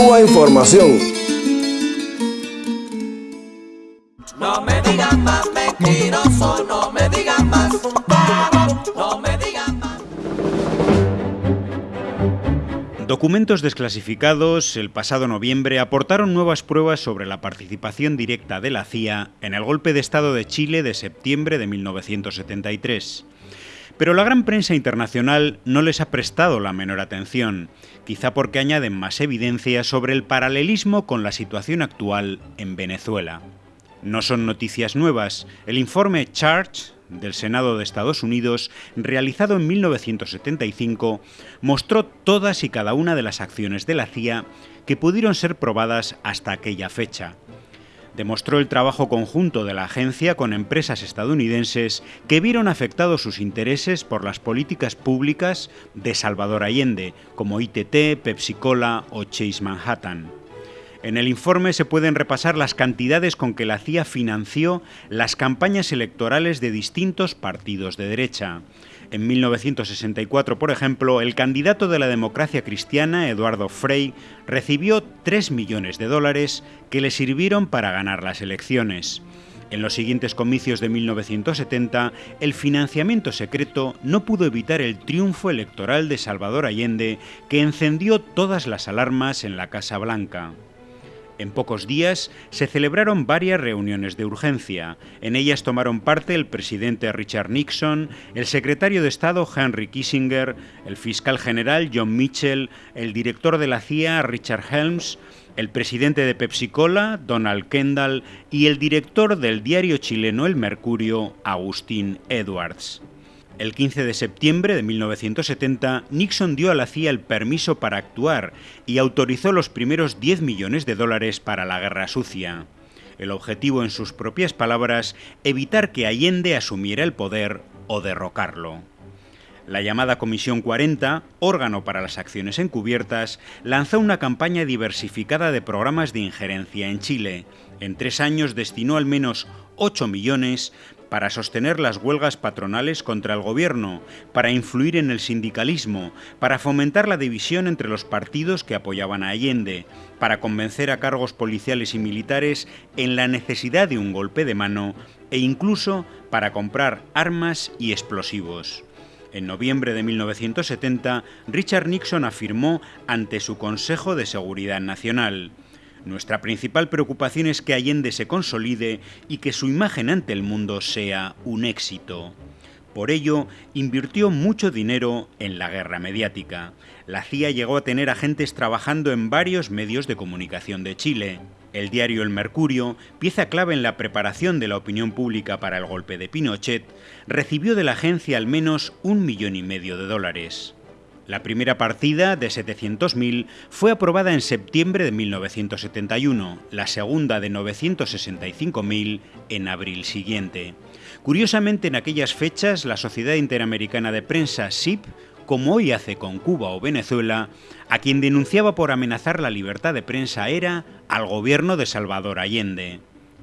Cuba Información. No me digan más mentiroso, no me digan más, no me digan más. Documentos desclasificados el pasado noviembre aportaron nuevas pruebas sobre la participación directa de la CIA en el golpe de Estado de Chile de septiembre de 1973. Pero la gran prensa internacional no les ha prestado la menor atención, quizá porque añaden más evidencia sobre el paralelismo con la situación actual en Venezuela. No son noticias nuevas. El informe Charge del Senado de Estados Unidos, realizado en 1975, mostró todas y cada una de las acciones de la CIA que pudieron ser probadas hasta aquella fecha demostró el trabajo conjunto de la agencia con empresas estadounidenses que vieron afectados sus intereses por las políticas públicas de Salvador Allende, como ITT, Pepsi Cola o Chase Manhattan. En el informe se pueden repasar las cantidades con que la CIA financió las campañas electorales de distintos partidos de derecha. En 1964, por ejemplo, el candidato de la democracia cristiana, Eduardo Frei, recibió 3 millones de dólares que le sirvieron para ganar las elecciones. En los siguientes comicios de 1970, el financiamiento secreto no pudo evitar el triunfo electoral de Salvador Allende, que encendió todas las alarmas en la Casa Blanca. En pocos días se celebraron varias reuniones de urgencia. En ellas tomaron parte el presidente Richard Nixon, el secretario de Estado Henry Kissinger, el fiscal general John Mitchell, el director de la CIA Richard Helms, el presidente de Pepsi Cola, Donald Kendall, y el director del diario chileno El Mercurio, Agustín Edwards. El 15 de septiembre de 1970, Nixon dio a la CIA el permiso para actuar y autorizó los primeros 10 millones de dólares para la guerra sucia. El objetivo, en sus propias palabras, evitar que Allende asumiera el poder o derrocarlo. La llamada Comisión 40, órgano para las acciones encubiertas, lanzó una campaña diversificada de programas de injerencia en Chile. En tres años destinó al menos 8 millones para sostener las huelgas patronales contra el gobierno, para influir en el sindicalismo, para fomentar la división entre los partidos que apoyaban a Allende, para convencer a cargos policiales y militares en la necesidad de un golpe de mano e incluso para comprar armas y explosivos. En noviembre de 1970, Richard Nixon afirmó ante su Consejo de Seguridad Nacional, nuestra principal preocupación es que Allende se consolide y que su imagen ante el mundo sea un éxito. Por ello, invirtió mucho dinero en la guerra mediática. La CIA llegó a tener agentes trabajando en varios medios de comunicación de Chile. El diario El Mercurio, pieza clave en la preparación de la opinión pública para el golpe de Pinochet, recibió de la agencia al menos un millón y medio de dólares. La primera partida, de 700.000, fue aprobada en septiembre de 1971, la segunda de 965.000 en abril siguiente. Curiosamente, en aquellas fechas, la Sociedad Interamericana de Prensa, SIP, como hoy hace con Cuba o Venezuela, a quien denunciaba por amenazar la libertad de prensa era al gobierno de Salvador Allende.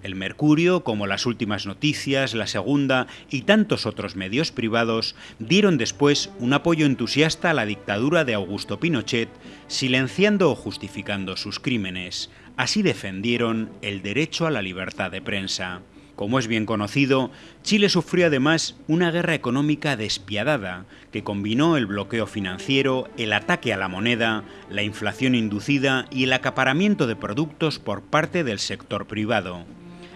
El Mercurio, como las últimas noticias, la segunda y tantos otros medios privados, dieron después un apoyo entusiasta a la dictadura de Augusto Pinochet, silenciando o justificando sus crímenes. Así defendieron el derecho a la libertad de prensa. Como es bien conocido, Chile sufrió además una guerra económica despiadada que combinó el bloqueo financiero, el ataque a la moneda, la inflación inducida y el acaparamiento de productos por parte del sector privado.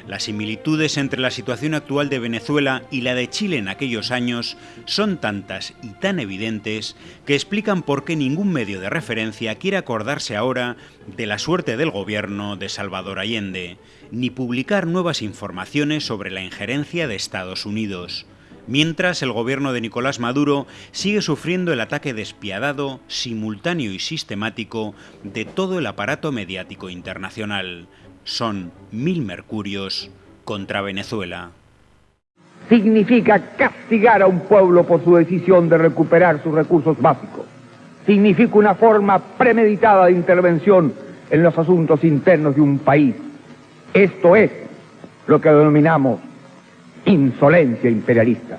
Las similitudes entre la situación actual de Venezuela y la de Chile en aquellos años son tantas y tan evidentes que explican por qué ningún medio de referencia quiere acordarse ahora de la suerte del gobierno de Salvador Allende, ni publicar nuevas informaciones sobre la injerencia de Estados Unidos mientras el gobierno de Nicolás Maduro sigue sufriendo el ataque despiadado, simultáneo y sistemático de todo el aparato mediático internacional, son mil mercurios contra Venezuela. Significa castigar a un pueblo por su decisión de recuperar sus recursos básicos. Significa una forma premeditada de intervención en los asuntos internos de un país. Esto es lo que denominamos insolencia imperialista.